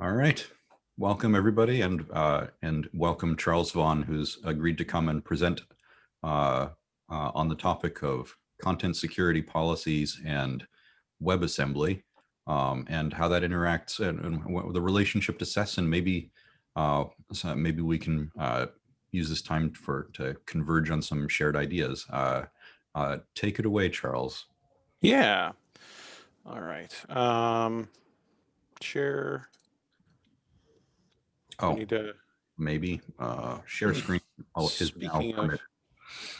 All right. Welcome everybody and uh, and welcome Charles Vaughn who's agreed to come and present uh, uh, on the topic of content security policies and WebAssembly um, and how that interacts and, and, the relationship to SES and maybe uh, so maybe we can uh, use this time for to converge on some shared ideas. Uh, take it away, Charles. Yeah. All right. Um, share Oh, need to. Maybe uh, share screen. Oh, is speaking of,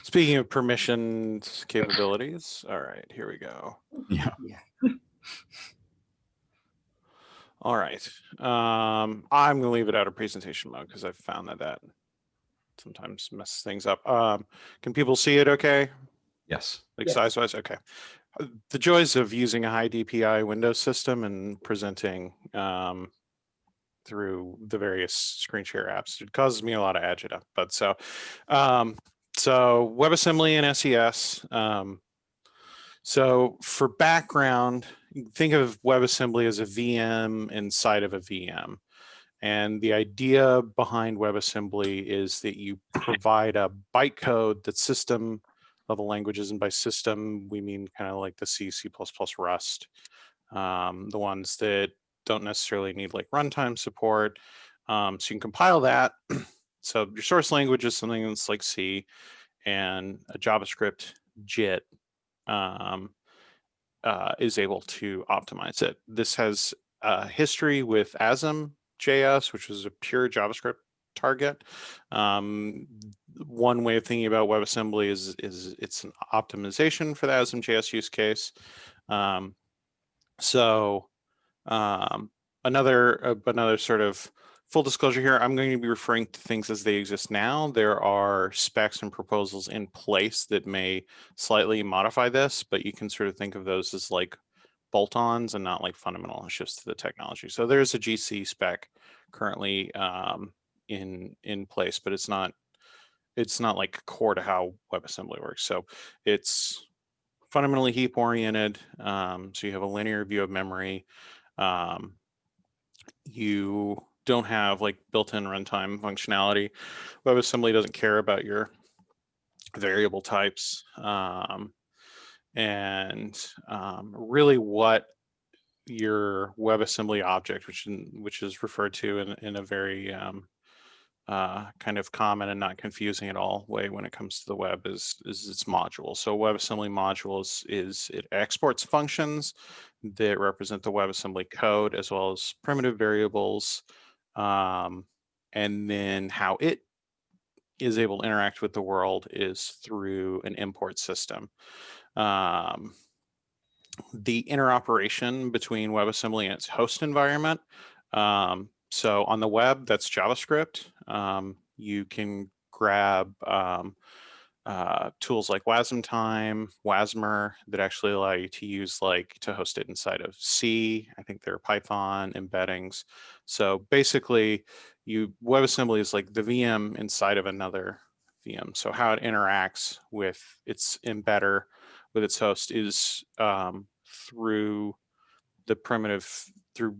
speaking of permissions capabilities. All right, here we go. Yeah. yeah. All right. Um, I'm going to leave it out of presentation mode because I've found that that sometimes messes things up. Um, can people see it okay? Yes. Like yes. size wise? Okay. Uh, the joys of using a high DPI Windows system and presenting um, through the various screen share apps. It causes me a lot of agita. But so, um, so WebAssembly and SES. Um, so for background, think of WebAssembly as a VM inside of a VM. And the idea behind WebAssembly is that you provide a bytecode that system level languages, and by system, we mean kind of like the C, C++, Rust, um, the ones that don't necessarily need like runtime support. Um, so you can compile that. so your source language is something that's like C and a JavaScript JIT um, uh, is able to optimize it. This has a history with ASM.js, which was a pure JavaScript target. Um, one way of thinking about WebAssembly is, is it's an optimization for the ASM.js use case. Um, so um, another uh, another sort of full disclosure here, I'm going to be referring to things as they exist now. There are specs and proposals in place that may slightly modify this, but you can sort of think of those as like bolt-ons and not like fundamental shifts to the technology. So there's a GC spec currently um, in in place, but it's not it's not like core to how WebAssembly works. So it's fundamentally heap oriented. Um, so you have a linear view of memory um, you don't have like built-in runtime functionality. WebAssembly doesn't care about your variable types. Um, and um, really what your WebAssembly object, which in, which is referred to in, in a very um, uh, kind of common and not confusing at all way when it comes to the web is, is its module. So WebAssembly modules is it exports functions that represent the WebAssembly code as well as primitive variables. Um, and then how it is able to interact with the world is through an import system. Um, the interoperation between WebAssembly and its host environment um, so on the web, that's JavaScript. Um, you can grab um, uh, tools like Wasmtime, Wasmer that actually allow you to use like to host it inside of C. I think there are Python embeddings. So basically, you WebAssembly is like the VM inside of another VM. So how it interacts with its embedder with its host is um, through the primitive through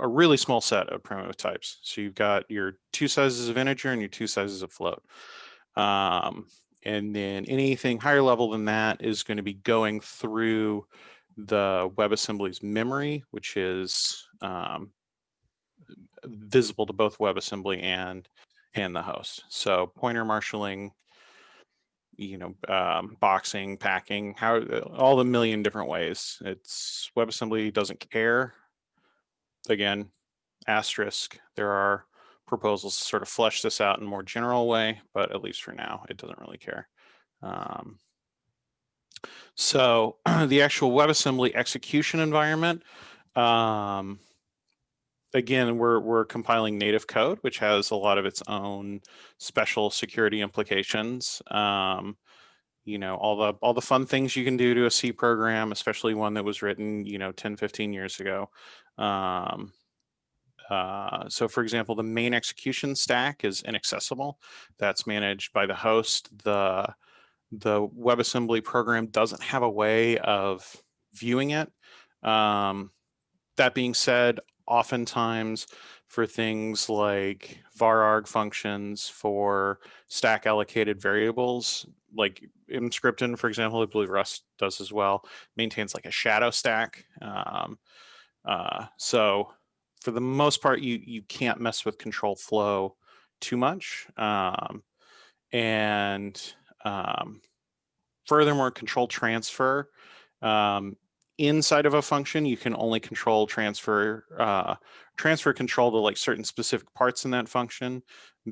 a really small set of primitive types. So you've got your two sizes of integer and your two sizes of float. Um, and then anything higher level than that is going to be going through the WebAssembly's memory, which is um, visible to both WebAssembly and and the host. So pointer marshaling, you know, um, boxing, packing, how all the million different ways. It's WebAssembly doesn't care again, asterisk, there are proposals to sort of flesh this out in a more general way, but at least for now, it doesn't really care. Um, so the actual WebAssembly execution environment, um, again, we're, we're compiling native code, which has a lot of its own special security implications. Um, you know, all the all the fun things you can do to a C program, especially one that was written, you know, 10, 15 years ago. Um, uh, so for example, the main execution stack is inaccessible. That's managed by the host. The, the WebAssembly program doesn't have a way of viewing it. Um, that being said, oftentimes for things like vararg functions for stack allocated variables, like Emscripten, for example, I believe Rust does as well, maintains like a shadow stack. Um, uh, so for the most part, you you can't mess with control flow too much. Um, and um, furthermore, control transfer um, inside of a function, you can only control transfer uh, transfer control to like certain specific parts in that function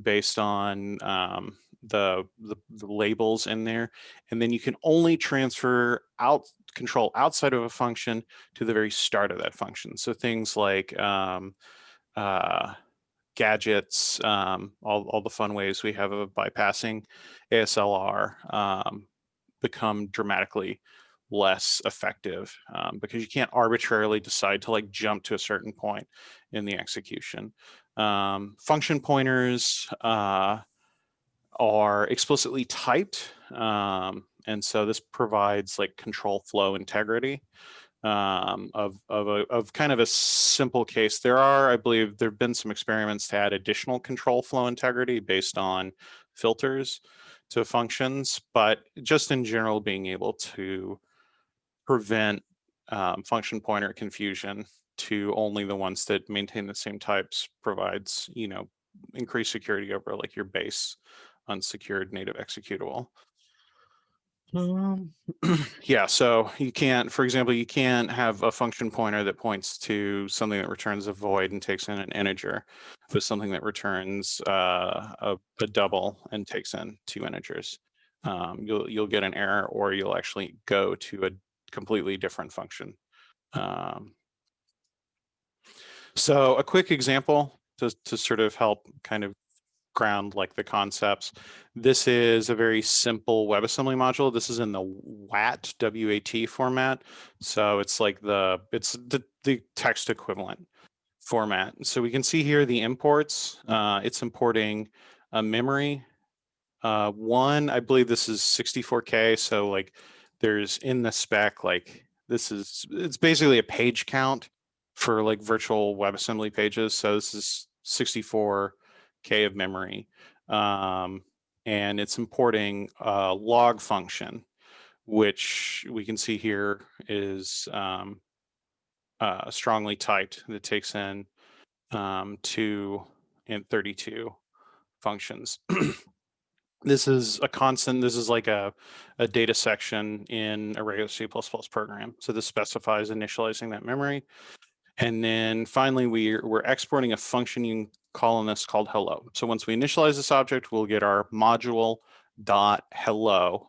based on um, the, the, the labels in there, and then you can only transfer out control outside of a function to the very start of that function. So things like um, uh, gadgets, um, all, all the fun ways we have of bypassing ASLR um, become dramatically less effective um, because you can't arbitrarily decide to like jump to a certain point in the execution. Um, function pointers uh, are explicitly typed. And so this provides like control flow integrity um, of, of, a, of kind of a simple case. There are, I believe, there have been some experiments to add additional control flow integrity based on filters to functions, but just in general, being able to prevent um, function pointer confusion to only the ones that maintain the same types provides, you know, increased security over like your base unsecured native executable. Um, yeah, so you can't, for example, you can't have a function pointer that points to something that returns a void and takes in an integer, but something that returns uh, a, a, double and takes in two integers. Um, you'll you'll get an error, or you'll actually go to a completely different function. Um, so a quick example to to sort of help kind of ground like the concepts. This is a very simple WebAssembly module. This is in the WAT WAT format. So it's like the it's the, the text equivalent format. So we can see here the imports. Uh, it's importing a memory. Uh, one, I believe this is 64K. So like there's in the spec, like this is, it's basically a page count for like virtual WebAssembly pages. So this is 64 K of memory. Um, and it's importing a log function, which we can see here is um, uh, strongly typed that takes in um, two and 32 functions. this is a constant, this is like a, a data section in a regular C++ program. So this specifies initializing that memory. And then finally, we're, we're exporting a function this called hello. So once we initialize this object, we'll get our module dot hello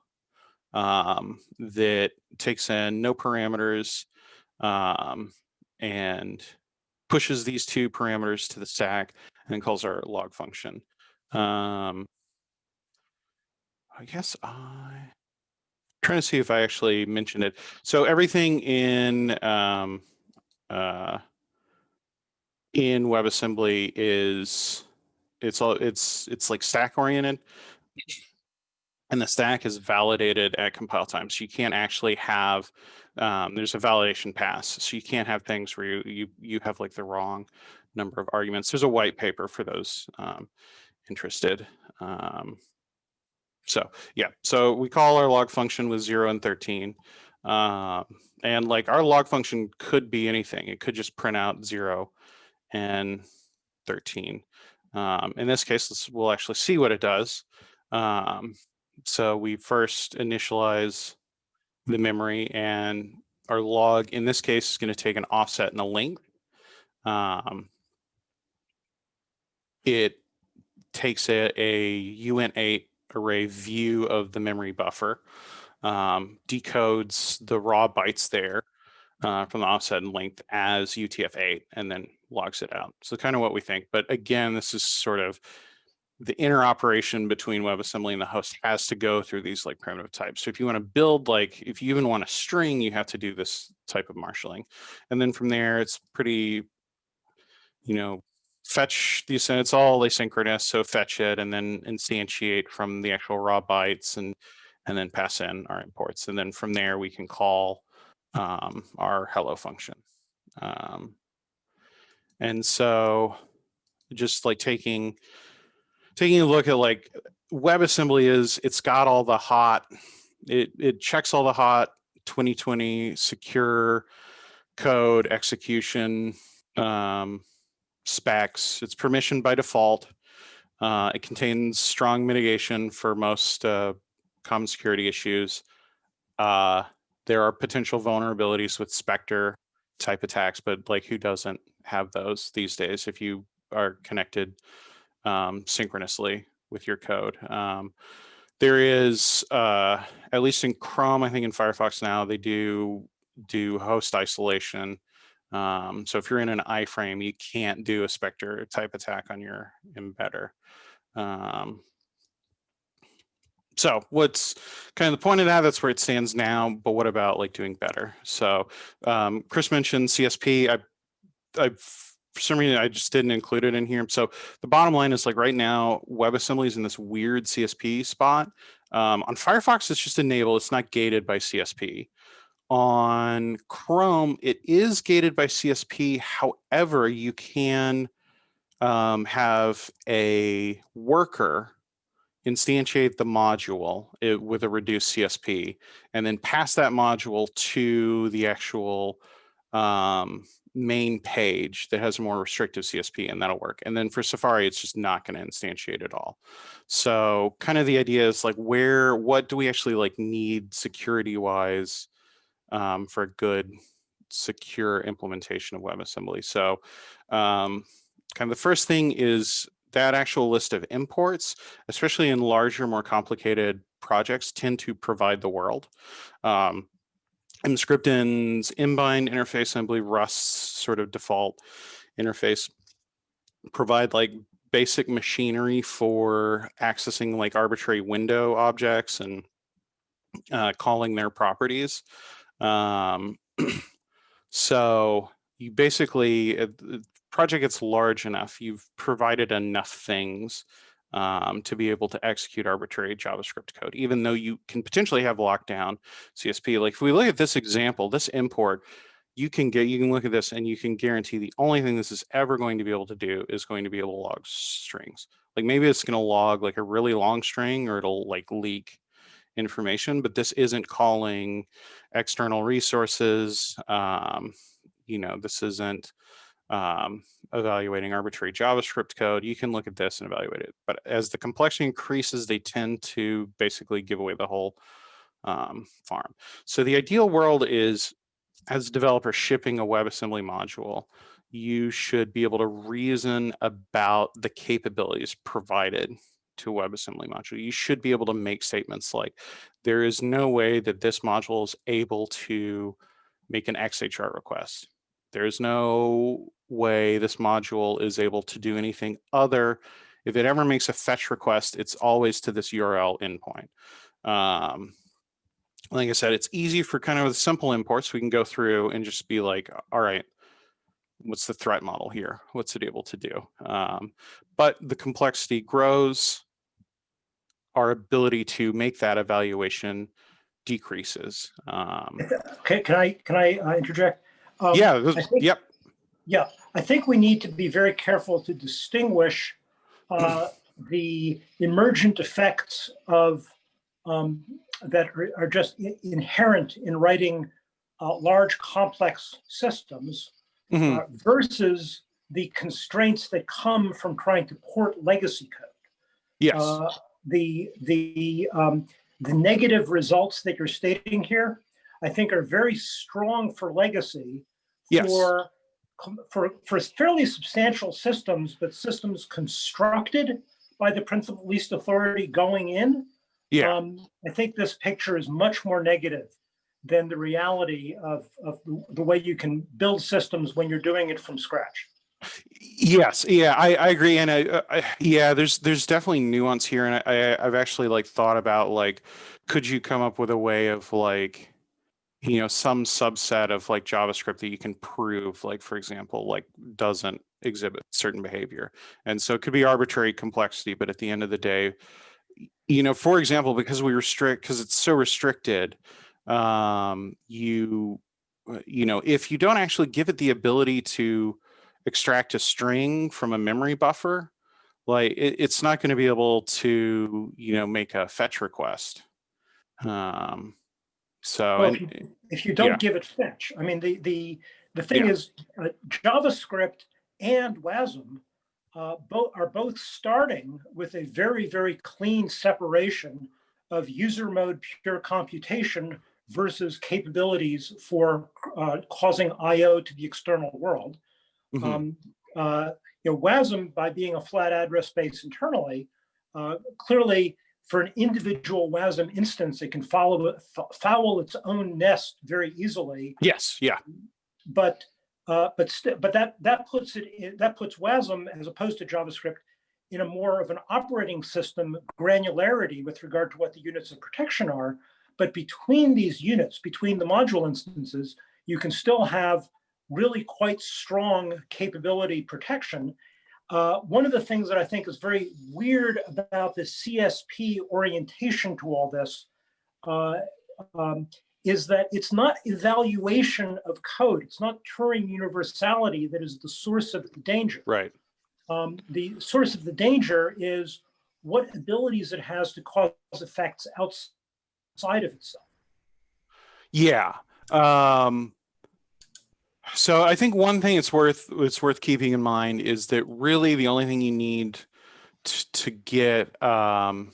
um, that takes in no parameters um, and pushes these two parameters to the stack and calls our log function. Um, I guess I trying to see if I actually mentioned it. So everything in um, uh, in WebAssembly is it's all it's it's like stack oriented and the stack is validated at compile time. So you can't actually have, um, there's a validation pass. So you can't have things where you, you, you have like the wrong number of arguments. There's a white paper for those um, interested. Um, so yeah, so we call our log function with zero and 13. Um, and like our log function could be anything. It could just print out zero and 13. Um, in this case, we'll actually see what it does. Um, so we first initialize the memory and our log in this case is going to take an offset and a length. Um, it takes a, a uint8 array view of the memory buffer um, decodes the raw bytes there uh, from the offset and length as UTF-8 and then logs it out. So kind of what we think. But again, this is sort of the interoperation between WebAssembly and the host has to go through these like primitive types. So if you want to build like, if you even want a string, you have to do this type of marshaling. And then from there, it's pretty, you know, fetch these, and it's all asynchronous. So fetch it and then instantiate from the actual raw bytes and and then pass in our imports. And then from there, we can call um, our hello function. Um, And so just like taking taking a look at like WebAssembly is it's got all the hot, it, it checks all the hot 2020 secure code execution um, specs. It's permission by default. Uh, it contains strong mitigation for most uh, common security issues. Uh, there are potential vulnerabilities with Spectre type attacks, but like who doesn't have those these days if you are connected um, synchronously with your code. Um, there is, uh, at least in Chrome, I think in Firefox now, they do do host isolation. Um, so if you're in an iframe, you can't do a Spectre type attack on your embedder. Um, so what's kind of the point of that? That's where it stands now. But what about like doing better? So um, Chris mentioned CSP. I, I for some reason I just didn't include it in here. So the bottom line is like right now, WebAssembly is in this weird CSP spot. Um, on Firefox, it's just enabled. It's not gated by CSP. On Chrome, it is gated by CSP. However, you can um, have a worker instantiate the module it, with a reduced CSP and then pass that module to the actual um, main page that has a more restrictive CSP and that'll work. And then for Safari, it's just not going to instantiate at all. So kind of the idea is like where, what do we actually like need security wise um, for a good secure implementation of WebAssembly? So um, kind of the first thing is that actual list of imports, especially in larger, more complicated projects, tend to provide the world. Um, Emscripten's embind interface, I believe Rust's sort of default interface provide like basic machinery for accessing like arbitrary window objects and uh, calling their properties. Um, so you basically, the project gets large enough, you've provided enough things um, to be able to execute arbitrary JavaScript code, even though you can potentially have lockdown CSP. Like if we look at this example, this import, you can get, you can look at this and you can guarantee the only thing this is ever going to be able to do is going to be able to log strings. Like maybe it's going to log like a really long string or it'll like leak information, but this isn't calling external resources. Um, you know, this isn't um, evaluating arbitrary JavaScript code, you can look at this and evaluate it. But as the complexity increases, they tend to basically give away the whole um, farm. So the ideal world is as a developer shipping a WebAssembly module, you should be able to reason about the capabilities provided to WebAssembly module. You should be able to make statements like, there is no way that this module is able to make an XHR request. There's no way this module is able to do anything other. If it ever makes a fetch request, it's always to this URL endpoint. Um, like I said, it's easy for kind of the simple imports. We can go through and just be like, all right, what's the threat model here? What's it able to do? Um, but the complexity grows. Our ability to make that evaluation decreases. Um, Okay, can I, can I uh, interject? Um, yeah, I think- yep. Yeah, I think we need to be very careful to distinguish uh, the emergent effects of um, that are, are just inherent in writing uh, large complex systems Mhm. uh, versus the constraints that come from trying to port legacy code. Yes. Uh, the the um, the negative results that you're stating here, I think, are very strong for legacy Yes. for for for fairly substantial systems, but systems constructed by the principle of least authority going in. yeah. Um, I think this picture is much more negative than the reality of of the, the way you can build systems when you're doing it from scratch. Yes, yeah, I, I agree, and I, uh, I, yeah, there's there's definitely nuance here, and I, I I've actually like thought about like, could you come up with a way of like, you know, some subset of like JavaScript that you can prove, like for example, like doesn't exhibit certain behavior, and so it could be arbitrary complexity, but at the end of the day, you know, for example, because we restrict because it's so restricted, um, you, uh, you know, if you don't actually give it the ability to extract a string from a memory buffer, like it, it's not going to be able to, you know, make a fetch request. Um, so Well, and- if you- if you don't yeah. give it fetch, I mean, the, the, the thing Yeah. is uh, JavaScript and WASM uh, both are both starting with a very, very clean separation of user mode pure computation versus capabilities for uh, causing IO to the external world. Mhm. Um, uh, you know, WASM, by being a flat address space internally, uh, clearly for an individual WASM instance, it can follow foul its own nest very easily. yes, yeah, But uh, but but that that puts it in, that puts WASM as opposed to JavaScript in a more of an operating system granularity with regard to what the units of protection are. But between these units, between the module instances, you can still have really quite strong capability protection. Uh, one of the things that I think is very weird about the CSP orientation to all this uh, um, is that it's not evaluation of code. It's not Turing universality that is the source of the danger. right. Um, the source of the danger is what abilities it has to cause effects outside of itself. Yeah. Um, so I think one thing it's worth it's worth keeping in mind is that really the only thing you need to, to get um,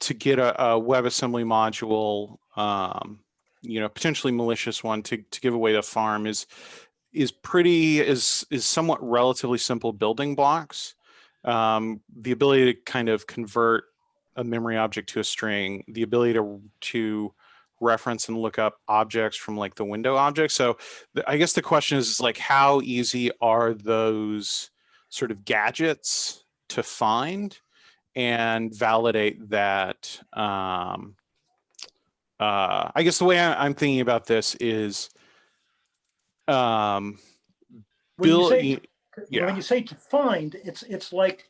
to get a, a WebAssembly module, um, you know, potentially malicious one to to give away the farm is is pretty is is somewhat relatively simple building blocks. Um, the ability to kind of convert a memory object to a string, the ability to to reference and look up objects from like the window object. So the, I guess the question is, is like how easy are those sort of gadgets to find and validate that um, uh, I guess the way I, I'm thinking about this is um, When you Bill, say, you- yeah. when you say to find, it's it's like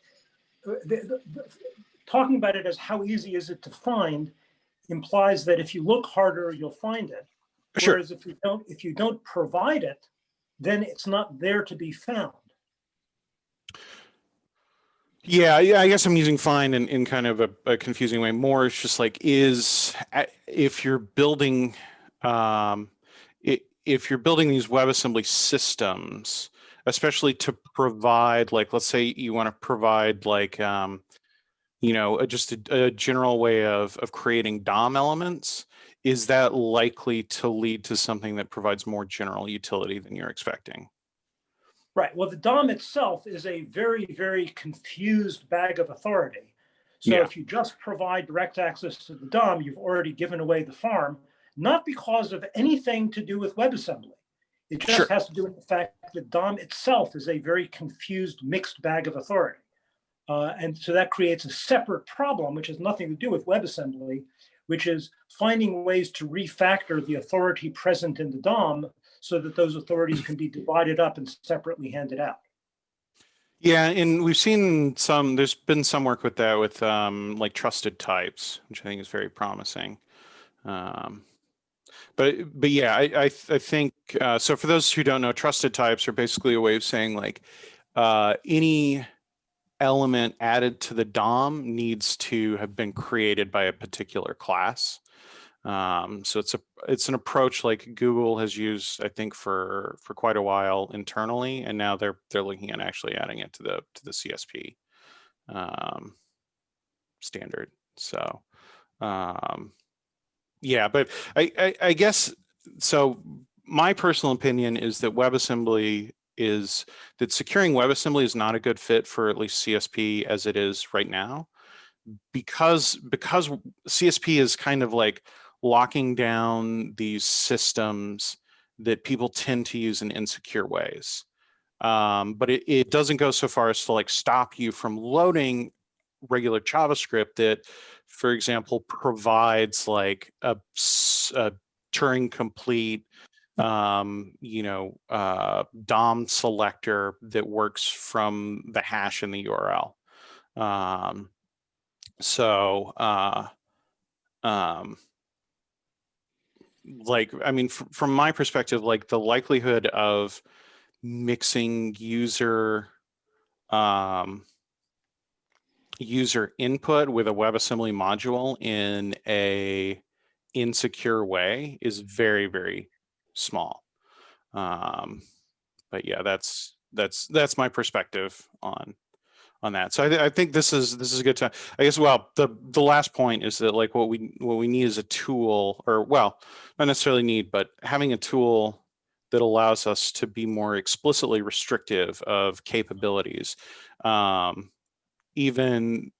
uh, the, the, the- talking about it as how easy is it to find implies that if you look harder, you'll find it. Sure. Whereas if you don't, if you don't provide it, then it's not there to be found. Yeah, yeah, I guess I'm using find in, in kind of a, a confusing way. More, it's just like is if you're building, um, if you're building these WebAssembly systems, especially to provide, like, let's say you want to provide like, um, you know, uh, just a, a general way of of creating DOM elements. Is that likely to lead to something that provides more general utility than you're expecting? Right. Well, the DOM itself is a very, very confused bag of authority. So Yeah. if you just provide direct access to the DOM, you've already given away the farm, not because of anything to do with WebAssembly. It just Sure. has to do with the fact that DOM itself is a very confused mixed bag of authority. Uh, and so that creates a separate problem, which has nothing to do with WebAssembly, which is finding ways to refactor the authority present in the DOM so that those authorities can be divided up and separately handed out. Yeah, and we've seen some, there's been some work with that with um, like trusted types, which I think is very promising. Um, but but yeah, I I, I think uh, so. For those who don't know, trusted types are basically a way of saying like uh, any element added to the DOM needs to have been created by a particular class. Um, so it's a it's an approach like Google has used, I think, for for quite a while internally, and now they're they're looking at actually adding it to the to the CSP um, standard. So um, yeah, but I, I I guess so. My personal opinion is that WebAssembly is that securing WebAssembly is not a good fit for at least CSP as it is right now, because because CSP is kind of like locking down these systems that people tend to use in insecure ways. Um, but it, it doesn't go so far as to like stop you from loading regular JavaScript that, for example, provides like a Turing complete, um, you know, uh, DOM selector that works from the hash in the URL. Um, so, uh, um, like, I mean, fr- from my perspective, like the likelihood of mixing user um, user input with a WebAssembly module in a insecure way is very, very small. Um, but yeah, that's that's that's my perspective on on that. So I, th I think this is this is a good time. I guess well the the last point is that like what we what we need is a tool or well not necessarily need but having a tool that allows us to be more explicitly restrictive of capabilities um, even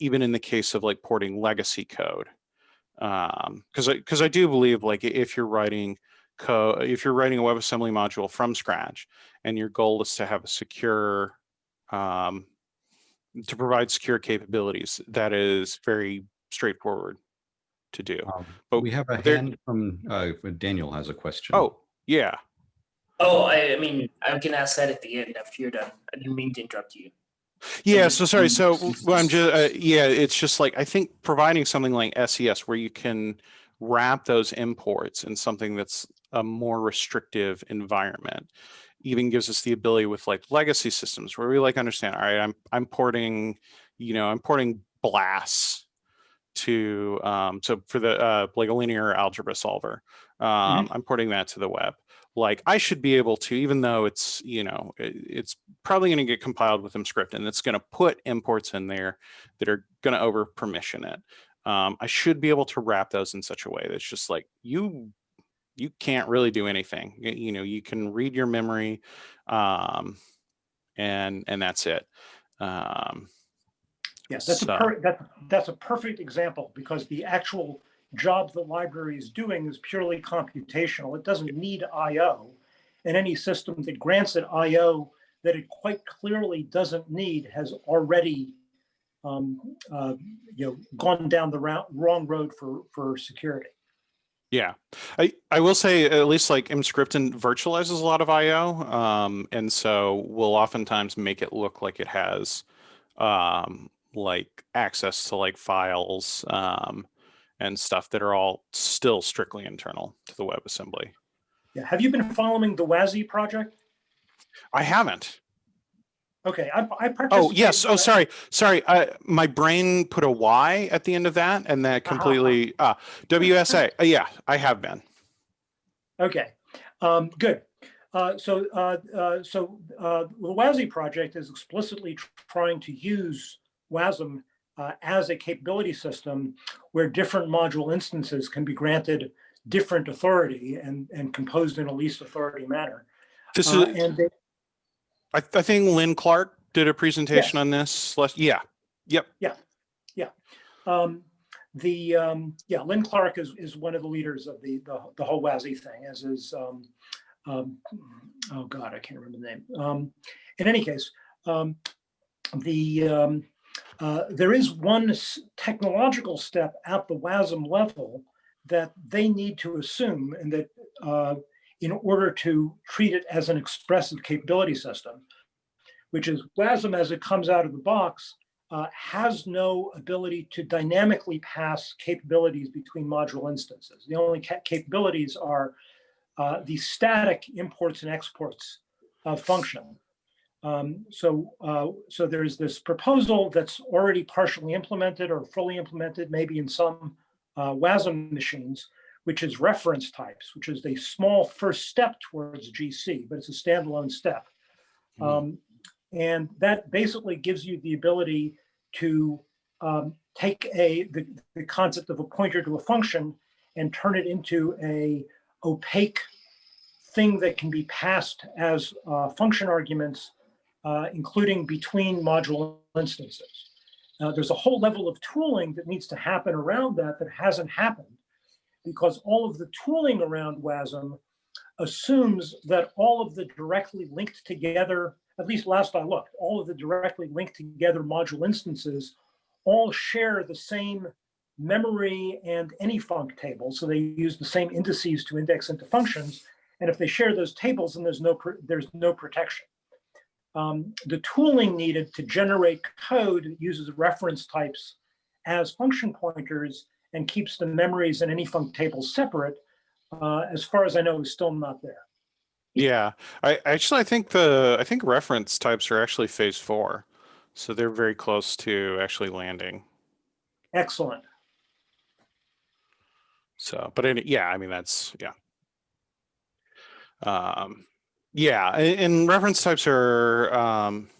even in the case of like porting legacy code um because i because i do believe like if you're writing code if you're writing a webassembly module from scratch and your goal is to have a secure um to provide secure capabilities that is very straightforward to do Um, But We have a there- hand from, uh, Daniel has a question. oh yeah Oh, I, I mean, I can ask that at the end after you're done. I didn't mean to interrupt you. Yeah, so sorry. So well, I'm just uh, yeah, it's just like I think providing something like SES where you can wrap those imports in something that's a more restrictive environment. Even gives us the ability with like legacy systems where we like understand all right i'm i'm porting you know i'm porting BLAS to um so for the uh like a linear algebra solver um i'm porting that to the web. Like I should be able to, even though it's, you know, it- it's probably going to get compiled with Emscripten it's going to put imports in there that are going to over permission it. Um, I should be able to wrap those in such a way that's just like you, you can't really do anything. You, know, you can read your memory, um, and and that's it. Um, Yeah, that's a So- per, that, that's a perfect example because the actual job the library is doing is purely computational. It doesn't need IO. And any system that grants it IO that it quite clearly doesn't need has already um, uh, you know, gone down the route, wrong road for, for security. Yeah, I, I will say at least like Emscripten virtualizes a lot of IO. Um, and so will oftentimes make it look like it has um, like access to like files um, and stuff that are all still strictly internal to the WebAssembly. Yeah, have you been following the WASI project? I haven't. Okay, I, I. Oh, yes. Oh, sorry. Sorry. I, my brain put a Y at the end of that and that Uh-huh. completely, uh, WSA. Uh, yeah, I have been. Okay, um, good. Uh, so, uh, uh, so, uh, the WASI project is explicitly tr- trying to use WASM uh, as a capability system where different module instances can be granted different authority and, and composed in a least authority manner. This Uh, is, and they, I, I think Lin Clark did a presentation Yes. on this. last- Yeah. Yep. Yeah, yeah. Um, the, um, yeah, Lin Clark is, is one of the leaders of the, the, the whole WASI thing, as is, um, um, oh God, I can't remember the name. Um, in any case, um, the, um, uh, there is one technological step at the WASM level that they need to assume and that, uh, in order to treat it as an expressive capability system, which is WASM as it comes out of the box uh, has no ability to dynamically pass capabilities between module instances. The only ca- capabilities are uh, the static imports and exports of function. Um, so, uh, so there's this proposal that's already partially implemented or fully implemented, maybe in some uh, WASM machines, which is reference types, which is a small first step towards GC, but it's a standalone step. Mhm. Um, and that basically gives you the ability to um, take a the, the concept of a pointer to a function and turn it into a opaque thing that can be passed as uh, function arguments, uh, including between module instances. Now, there's a whole level of tooling that needs to happen around that that hasn't happened because all of the tooling around WASM assumes that all of the directly linked together, at least last I looked, all of the directly linked together module instances all share the same memory and anyfunc table. So they use the same indices to index into functions. And if they share those tables, then there's no, there's no protection. Um, the tooling needed to generate code that uses reference types as function pointers and keeps the memories and anyfunc tables separate, uh, as far as I know, is still not there. Yeah, I actually I think the I think reference types are actually phase four, so they're very close to actually landing. Excellent. So, but in, yeah, I mean that's yeah. Um, yeah, and reference types are um.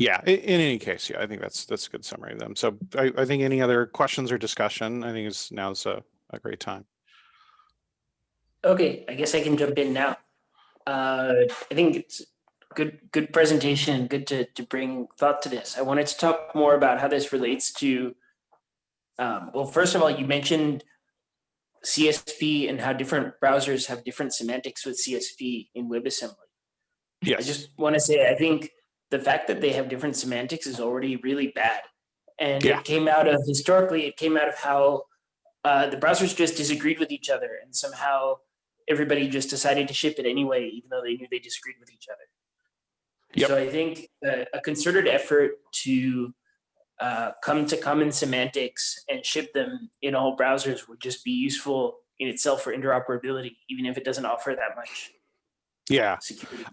Yeah, i- in any case, yeah, I think that's that's a good summary of them. So I, I think any other questions or discussion, I think is now's a, a great time. Okay, I guess I can jump in now. Uh, I think it's good, good presentation, good to, to bring thought to this. I wanted to talk more about how this relates to, um, well, first of all, you mentioned CSP and how different browsers have different semantics with CSP in WebAssembly. I Yes. I just want to say, I think the fact that they have different semantics is already really bad. And Yeah. it came out of, historically, it came out of how uh, the browsers just disagreed with each other and somehow everybody just decided to ship it anyway, even though they knew they disagreed with each other. Yep. So I think uh, a concerted effort to uh, come to common semantics and ship them in all browsers would just be useful in itself for interoperability, even if it doesn't offer that much Yeah. security.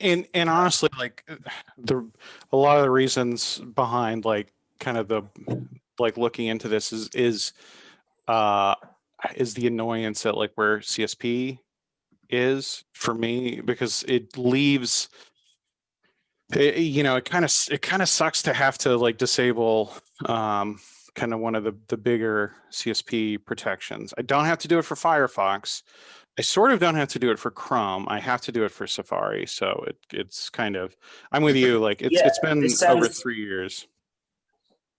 And and honestly like the a lot of the reasons behind like kind of the like looking into this is is uh is the annoyance that like where csp is for me because it leaves it- you know it kind of it kind of sucks to have to like disable um kind of one of the the bigger csp protections. I don't have to do it for firefox I sort of don't have to do it for Chrome. I have to do it for Safari. So it it's kind of I'm with you. Like it's Yeah, it's been this over three years.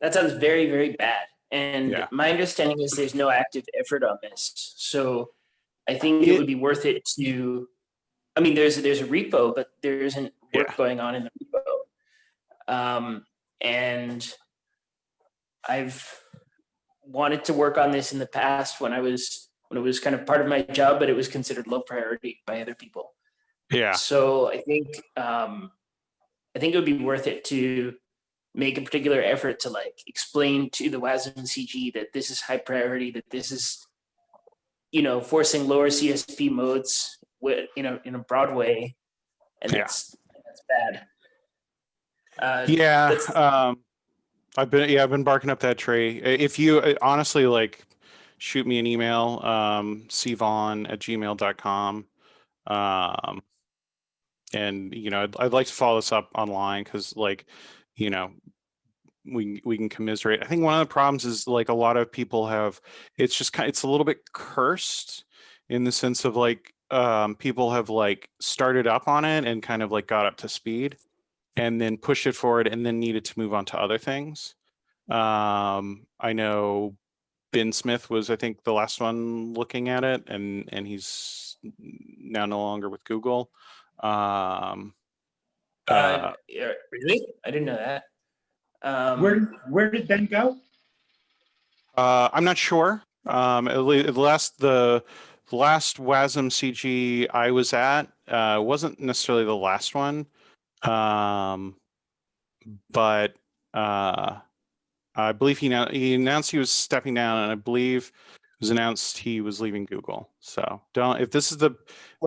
That sounds very, very bad. And Yeah. my understanding is there's no active effort on this. So I think it It- would be worth it to, I mean, there's, there's a repo, but there isn't work Yeah. going on in the repo. Um, and I've wanted to work on this in the past when I was, when it was kind of part of my job, but it was considered low priority by other people. Yeah. So I think um, I think it would be worth it to make a particular effort to like explain to the WASM CG that this is high priority, that this is you know forcing lower CSP modes with you know in a broad way, and Yeah. that's that's bad. Uh, Yeah. that's- Um I've been yeah, I've been barking up that tree. If you honestly like shoot me an email, um cvon at gmail.com. Um and you know, I'd, I'd like to follow this up online because like, you know, we we can commiserate. I think one of the problems is like a lot of people have it's just kind of, it's a little bit cursed in the sense of like um people have like started up on it and kind of like got up to speed and then pushed it forward and then needed to move on to other things. Um I know Ben Smith was I think the last one looking at it and and he's now no longer with Google. Um uh, uh, really, I didn't know that. Um, Where, where did Ben go? Uh, I'm not sure. Um, at le- the last the the last WASM CG I was at uh, wasn't necessarily the last one, um, but uh, I believe he now he announced he was stepping down, and I believe it was announced he was leaving Google. So don't if this is the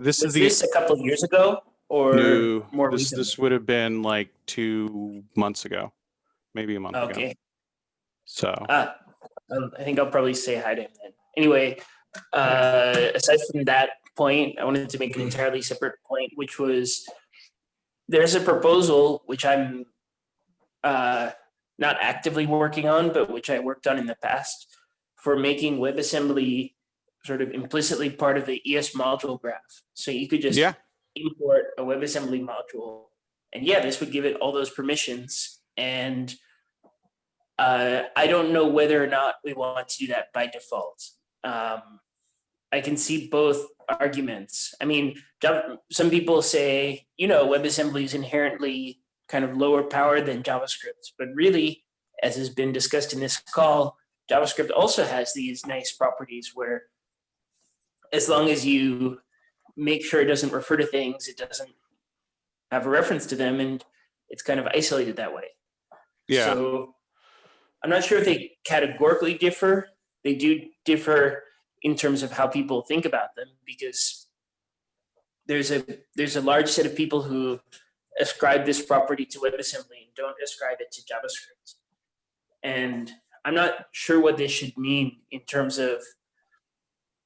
this was is the this a couple of years ago or new more this recent? this would have been like two months ago, maybe a month ago. Okay. So um, I think I'll probably say hi to him then. Anyway, uh, aside from that point, I wanted to make an entirely separate point, which was there's a proposal which I'm uh, not actively working on, but which I worked on in the past for making WebAssembly sort of implicitly part of the ES module graph. So you could just yeah, import a WebAssembly module. And yeah, this would give it all those permissions. And uh, I don't know whether or not we want to do that by default. Um, I can see both arguments. I mean, some people say, you know, WebAssembly is inherently kind of lower power than JavaScript, but really, as has been discussed in this call, JavaScript also has these nice properties where as long as you make sure it doesn't refer to things, it doesn't have a reference to them, and it's kind of isolated that way. yeah. So I'm not sure if they categorically differ. They do differ in terms of how people think about them because there's a there's a large set of people who ascribe this property to WebAssembly and don't ascribe it to JavaScript. And I'm not sure what this should mean in terms of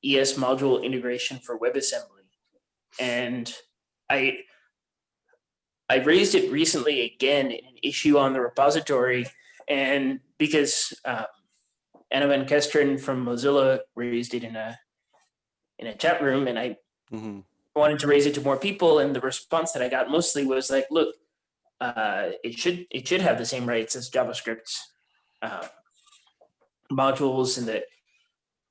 ES module integration for WebAssembly. And I I raised it recently again in an issue on the repository, and because um, Anne Van Kesteren from Mozilla raised it in a in a chat room, and I Mhm. wanted to raise it to more people, and the response that I got mostly was like, "Look, uh, it should it should have the same rights as JavaScript uh, modules, and that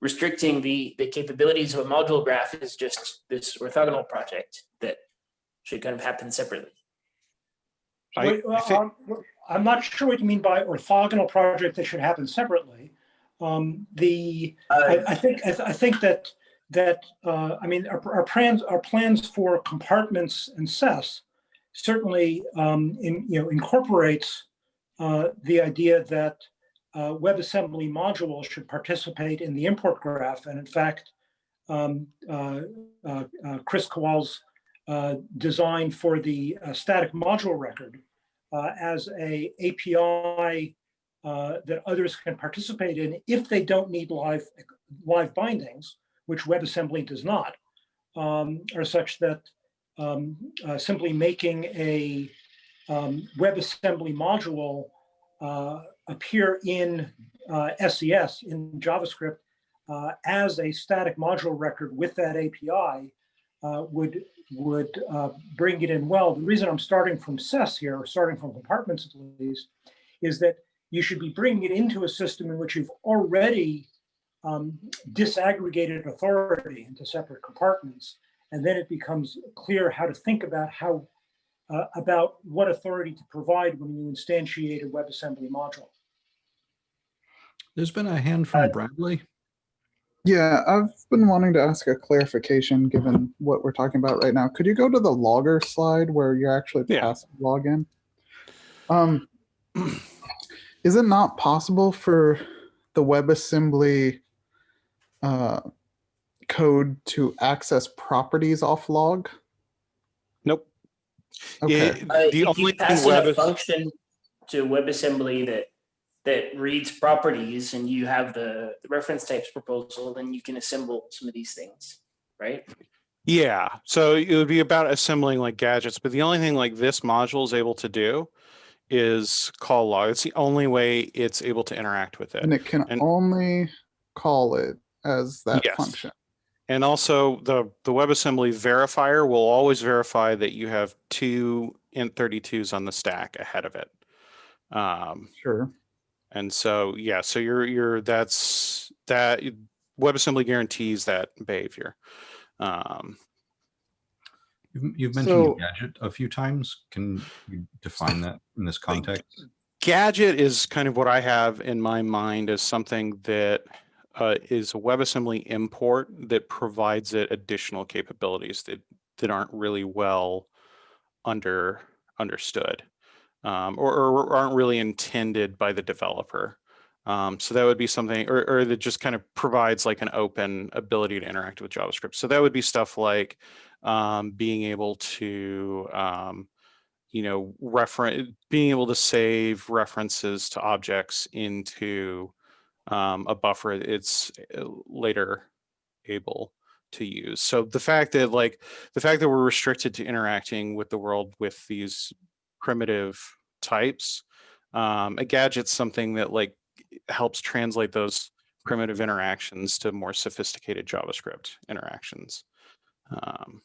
restricting the the capabilities of a module graph is just this orthogonal project that should kind of happen separately." I- Wait, I well, think- um, I'm not sure what you mean by orthogonal project that should happen separately. Um, The, Uh, I, I think, I, th- I think that, that, uh, I mean, our, our plans, our plans for compartments and SES certainly, um, in, you know, incorporates, uh, the idea that, uh, WebAssembly modules should participate in the import graph. And in fact, um, uh, uh, uh, Kris Kowal's, uh, design for the static module record as a API that others can participate in if they don't need live, live bindings, which WebAssembly does not, um, are such that um, uh, simply making a um, WebAssembly module uh, appear in uh, SES, in JavaScript, uh, as a static module record with that API uh, would would uh, bring it in well. The reason I'm starting from SES here, or starting from compartments at least, is that you should be bringing it into a system in which you've already um, disaggregated authority into separate compartments. And then it becomes clear how to think about how uh, about what authority to provide when you instantiate a WebAssembly module. There's been a hand Uh, from Bradley. Yeah, I've been wanting to ask a clarification given what we're talking about right now. Could you go to the logger slide where you're actually Yeah. passing login? Um, is it not possible for the WebAssembly uh, code to access properties off log? Nope. Okay. It- Uh, the if only you pass in a Web function to WebAssembly that that reads properties and you have the, the reference types proposal, then you can assemble some of these things, right? Yeah, so it would be about assembling like gadgets, but the only thing like this module is able to do is call log. It's the only way it's able to interact with it. And it can and- only call it as that Yes. function. And also the, the WebAssembly verifier will always verify that you have two int32s on the stack ahead of it. Um, Sure. and so, yeah, so you're, you're, that's, that WebAssembly guarantees that behavior. Um, You've, you've mentioned So- gadget a few times. Can you define that in this context? Gadget is kind of what I have in my mind as something that uh, is a WebAssembly import that provides it additional capabilities that that aren't really well under understood um, or, or aren't really intended by the developer. Um, so that would be something, or, or that just kind of provides like an open ability to interact with JavaScript. So that would be stuff like um, being able to um, you know, reference, being able to save references to objects into um, a buffer it's uh, later able to use. So the fact that like, the fact that we're restricted to interacting with the world with these primitive types, um, a gadget's something that like helps translate those primitive interactions to more sophisticated JavaScript interactions. Um,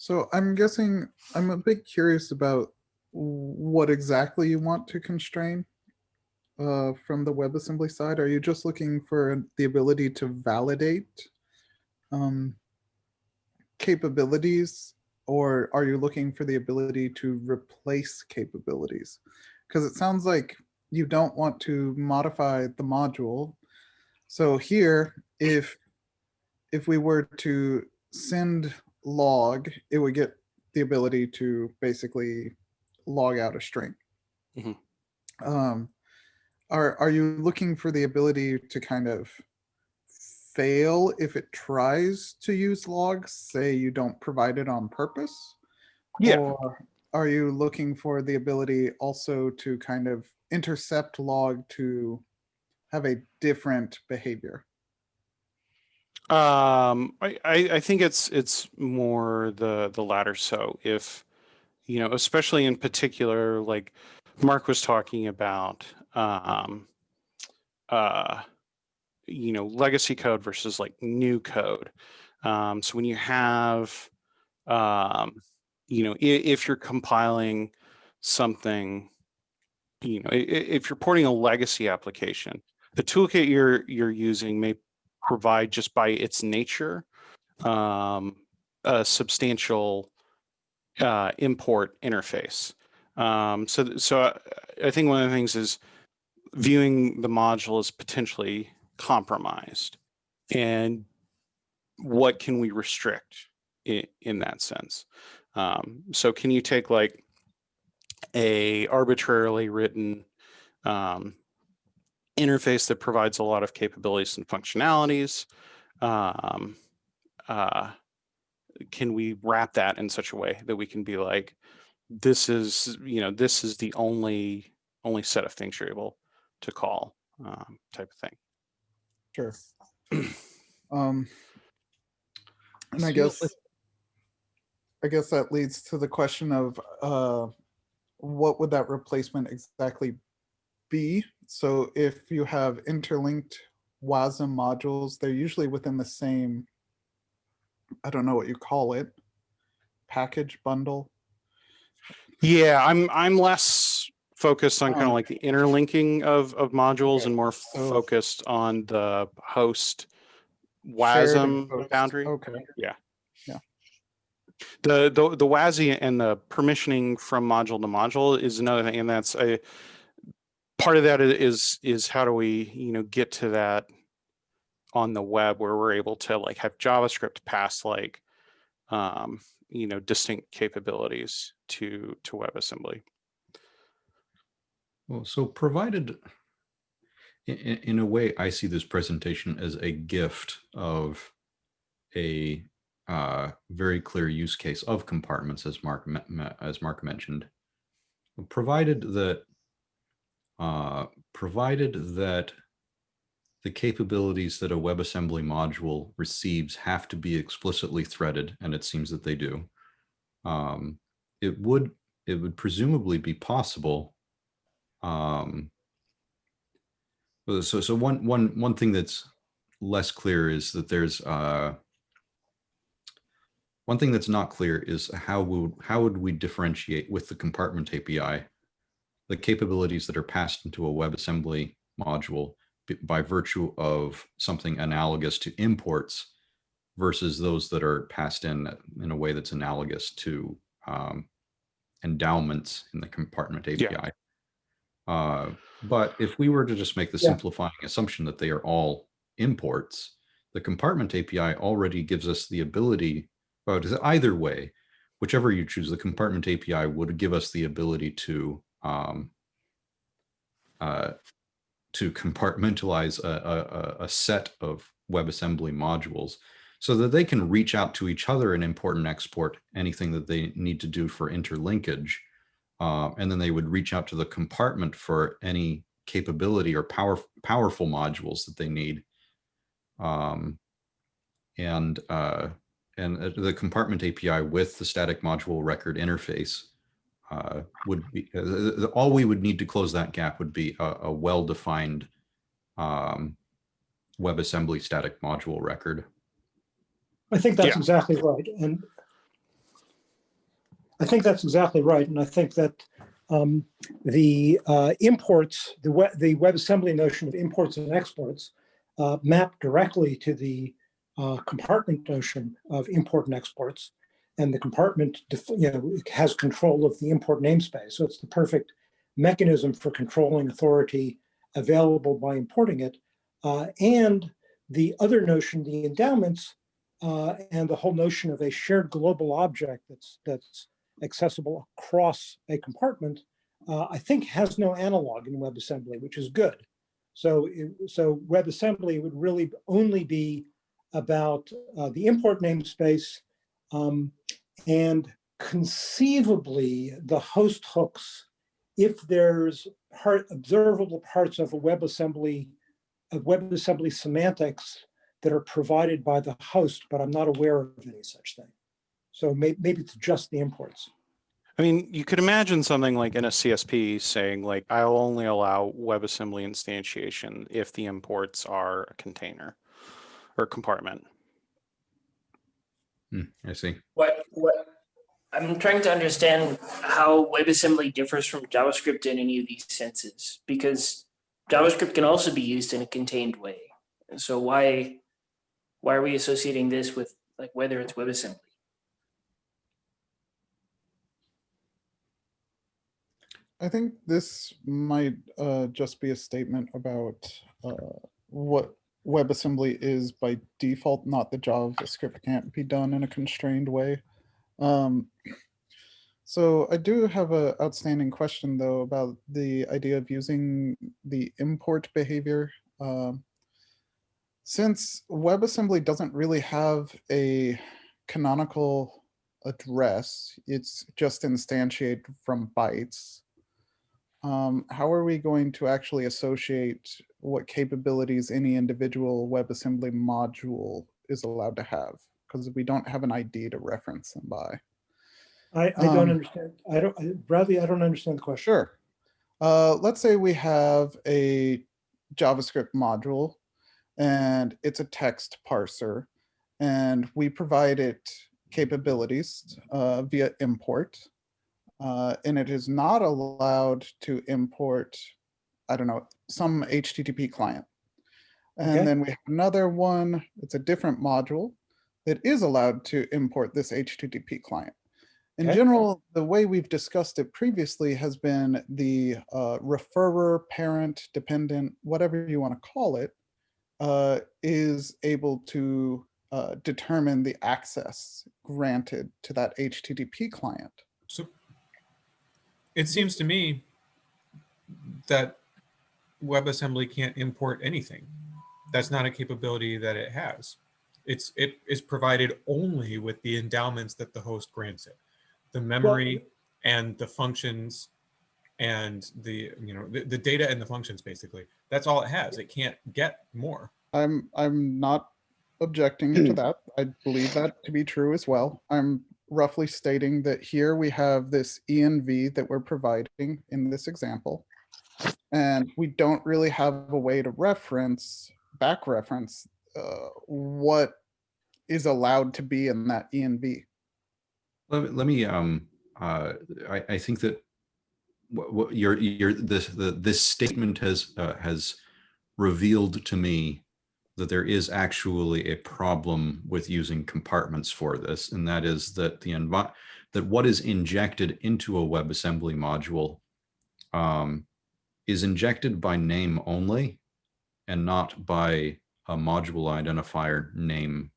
So I'm guessing, I'm a bit curious about what exactly you want to constrain uh, from the WebAssembly side. Are you just looking for the ability to validate um, capabilities? Or are you looking for the ability to replace capabilities? Because it sounds like you don't want to modify the module. So here, if if we were to send log, it would get the ability to basically log out a string. Mhm. Um, are are you looking for the ability to kind of fail if it tries to use logs? Say you don't provide it on purpose? Yeah. Or are you looking for the ability also to kind of intercept log to have a different behavior? Um, I, I, I think it's it's more the the latter. So if you know, especially in particular, like Mark was talking about, um, uh, you know, legacy code versus like new code. Um, so when you have, um, you know, i- if you're compiling something, you know, if you're porting a legacy application, the toolkit you're you're using may provide just by its nature um, a substantial uh, import interface. Um, so, so I, I think one of the things is viewing the module as potentially compromised, and what can we restrict in, in that sense? Um, so, can you take like a arbitrarily written um, interface that provides a lot of capabilities and functionalities. Um, uh, can we wrap that in such a way that we can be like, this is, you know, this is the only only set of things you're able to call um, type of thing. Sure. Um, and I guess, I guess that leads to the question of, uh, what would that replacement exactly be? So if you have interlinked WASM modules, they're usually within the same, I don't know what you call it, package bundle. Yeah, I'm I'm less focused on kind of Um, like the interlinking of of modules and more so- focused on the host WASM boundary. Okay, Yeah. Yeah. The, the, the WASI and the permissioning from module to module is another thing, and that's a, part of that is, is, is how do we, you know, get to that on the web where we're able to like have JavaScript pass like, um, you know, distinct capabilities to, to WebAssembly. Well, so provided, in, in a way, I see this presentation as a gift of a uh, very clear use case of compartments, as Mark as Mark mentioned. Provided that, uh, provided that the capabilities that a WebAssembly module receives have to be explicitly threaded, and it seems that they do. Um, it would it would presumably be possible um so so one one one thing that's less clear is that there's uh one thing that's not clear is how would how would we differentiate with the compartment API the capabilities that are passed into a WebAssembly module by virtue of something analogous to imports versus those that are passed in in a way that's analogous to um, endowments in the compartment API. Uh, but if we were to just make the Yeah. simplifying assumption that they are all imports, the compartment API already gives us the ability, well, either way, whichever you choose, the compartment API would give us the ability to um, uh, to compartmentalize a, a, a- a set of WebAssembly modules so that they can reach out to each other and import and export anything that they need to do for interlinkage. Uh, and then they would reach out to the compartment for any capability or power, powerful modules that they need. Um, and uh, and uh, the compartment API with the static module record interface uh, would be uh, the- the- all we would need to close that gap would be a, a well-defined um, WebAssembly static module record. I think that's Yeah. exactly right. And I think that's exactly right. And I think that um, the uh, imports, the web, the WebAssembly notion of imports and exports uh, map directly to the uh, compartment notion of import and exports. And the compartment, you know, has control of the import namespace. So it's the perfect mechanism for controlling authority available by importing it. Uh, and the other notion, the endowments, uh, and the whole notion of a shared global object that's that's accessible across a compartment, uh, I think has no analog in WebAssembly, which is good. So, it- so WebAssembly would really only be about uh, the import namespace um, and conceivably the host hooks, if there's part, observable parts of a WebAssembly, of WebAssembly semantics that are provided by the host, but I'm not aware of any such thing. So may, maybe it's just the imports. I mean, you could imagine something like in a CSP saying like, I'll only allow WebAssembly instantiation if the imports are a container or compartment. Hmm, I see. What, what, I'm trying to understand how WebAssembly differs from JavaScript in any of these senses, because JavaScript can also be used in a contained way. And so why, why are we associating this with like whether it's WebAssembly? I think this might uh, just be a statement about uh, what WebAssembly is by default, not the JavaScript can't be done in a constrained way. Um, so I do have an outstanding question though about the idea of using the import behavior. Um, since WebAssembly doesn't really have a canonical address, it's just instantiated from bytes um, how are we going to actually associate what capabilities any individual WebAssembly module is allowed to have? Because we don't have an ID to reference them by. I, I don't Um, understand. I don't, I- Bradley, I don't understand the question. Sure. Uh, let's say we have a JavaScript module and it's a text parser and we provide it capabilities uh, via import. Uh, and it is not allowed to import, I don't know, some HTTP client. Okay. And then we have another one, it's a different module that is allowed to import this HTTP client. In Okay. general, the way we've discussed it previously has been the uh, referrer, parent, dependent, whatever you want to call it, uh, is able to uh, determine the access granted to that HTTP client. So it seems to me that WebAssembly can't import anything. That's not a capability that it has. It's it is provided only with the endowments that the host grants it, the memory and the functions and the you know the, the data and the functions basically. That's all it has. It can't get more. I'm I'm not objecting to that. I believe that to be true as well. I'm roughly stating that here we have this env that we're providing in this example. And we don't really have a way to reference, back reference, uh, what is allowed to be in that env. Let me, let me um, uh, I, I think that what, what your, your, this, the, this statement has, uh, has revealed to me that there is actually a problem with using compartments for this, and that is that the that what is injected into a WebAssembly module um, is injected by name only and not by a module identifier name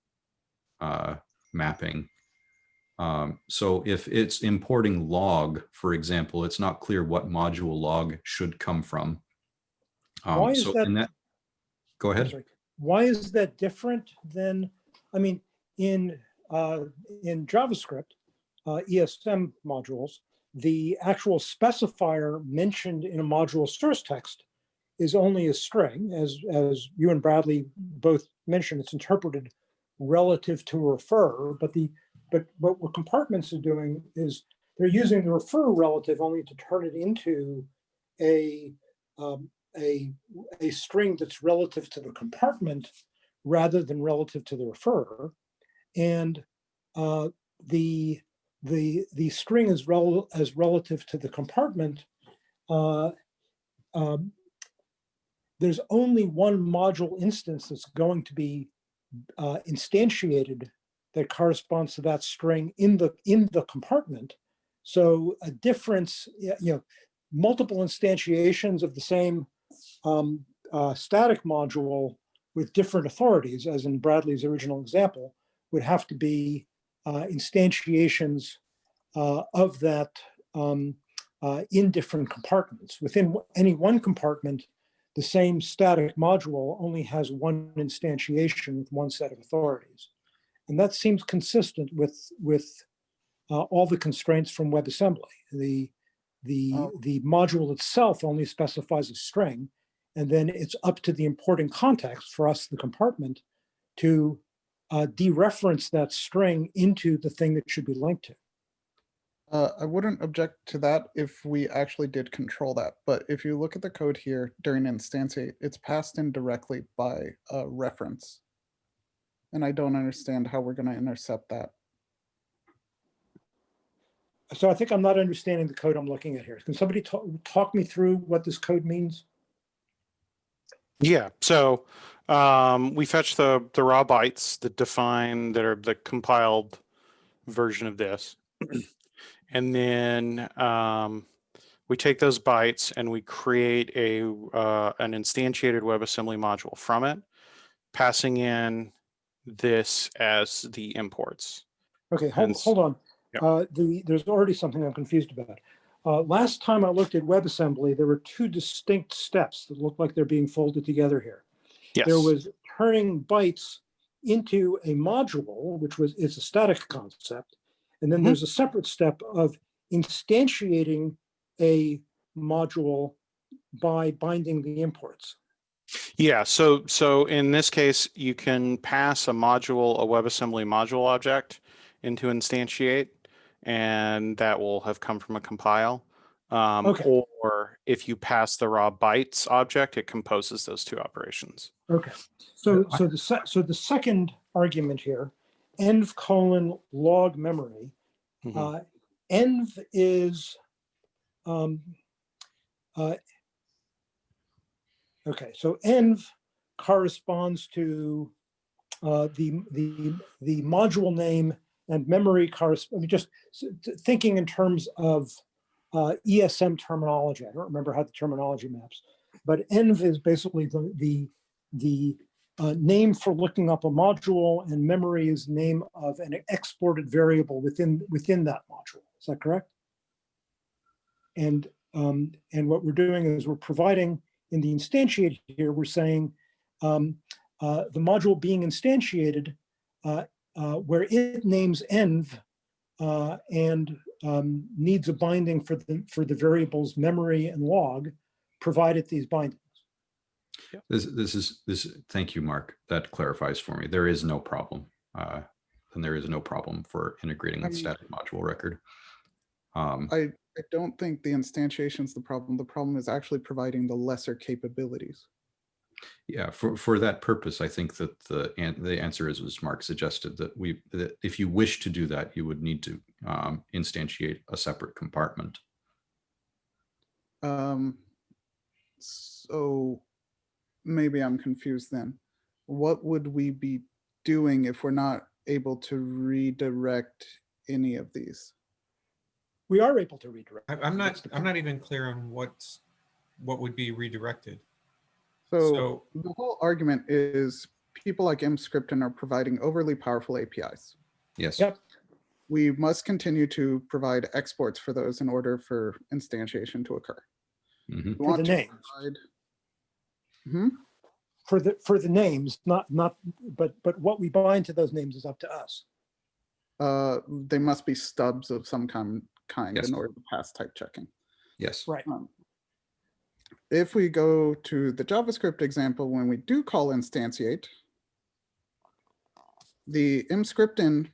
uh, mapping. Um, so if it's importing log, for example, it's not clear what module log should come from. Um, Why is so that- that, go ahead. Why is that different than, I mean, in, uh, in JavaScript, uh, ESM modules, the actual specifier mentioned in a module source text is only a string, as, as you and Bradley both mentioned, it's interpreted relative to refer, but the, but, but what compartments are doing is they're using the refer relative only to turn it into a, um, a, a string that's relative to the compartment rather than relative to the referrer. And uh, the, the, the string is rel as relative to the compartment. Uh, um, there's only one module instance that's going to be uh, instantiated that corresponds to that string in the in the compartment. So a difference, you know, multiple instantiations of the same um, static module with different authorities, as in Bradley's original example, would have to be uh, instantiations uh, of that um, uh, in different compartments. Within any one compartment, the same static module only has one instantiation with one set of authorities. And that seems consistent with, with uh, all the constraints from WebAssembly. The, the, Oh. the module itself only specifies a string, and then it's up to the importing context for us, the compartment, to uh, dereference that string into the thing that should be linked to. Uh, I wouldn't object to that if we actually did control that, but if you look at the code here during instantiate, it's passed in directly by a reference. And I don't understand how we're gonna intercept that. So I think I'm not understanding the code I'm looking at here. Can somebody talk, talk me through what this code means? Yeah, so um, we fetch the the raw bytes that define that are the compiled version of this, and then um, we take those bytes and we create a uh, an instantiated WebAssembly module from it, passing in this as the imports. Okay, hold, hold on. Yeah. Uh, the, there's already something I'm confused about. Uh, last time I looked at WebAssembly, there were two distinct steps that look like they're being folded together here. Yes. There was turning bytes into a module, which was, it's a static concept. And then Mhm. there's a separate step of instantiating a module by binding the imports. Yeah, so so in this case, you can pass a module, a WebAssembly module object into instantiate, and that will have come from a compile. Um, Okay. Or if you pass the raw bytes object, it composes those two operations. Okay, so, so the, se- so the second argument here, env colon log memory, Mhm. uh, env is, um, uh, okay, so env corresponds to, uh, the, the, the module name and memory cars, I mean, just thinking in terms of, uh, ESM terminology. I don't remember how the terminology maps, but env is basically the, the, the uh, name for looking up a module and memory is name of an exported variable within, within that module. Is that correct? And, um, and what we're doing is we're providing in the instantiate here, we're saying um, uh, the module being instantiated uh, where it names env uh, and um, needs a binding for the, for the variables memory and log, provided these bindings. This, this is, this, thank you, Mark. That clarifies for me. There is no problem. Uh, and there is no problem for integrating with Um, static module record. Um, I, I don't think the instantiation is the problem. The problem is actually providing the lesser capabilities. Yeah, for, for that purpose, I think that the, an- the answer is, as Mark suggested, that we, that if you wish to do that, you would need to um, instantiate a separate compartment. Um, so maybe I'm confused then. What would we be doing if we're not able to redirect any of these? We are able to redirect. I- I'm not, I'm not even clear on what's, what would be redirected. So So, the whole argument is people like Emscripten are providing overly powerful APIs. Yes. Yep. We must continue to provide exports for those in order for instantiation to occur. Mhm. For the to names. provide- Hmm? For the, for the names, not, not, but, but what we bind to those names is up to us. Uh, they must be stubs of some kind, kind Yes. in order to pass type checking. Yes. Right. Um, If we go to the JavaScript example, when we do call instantiate, the Emscripten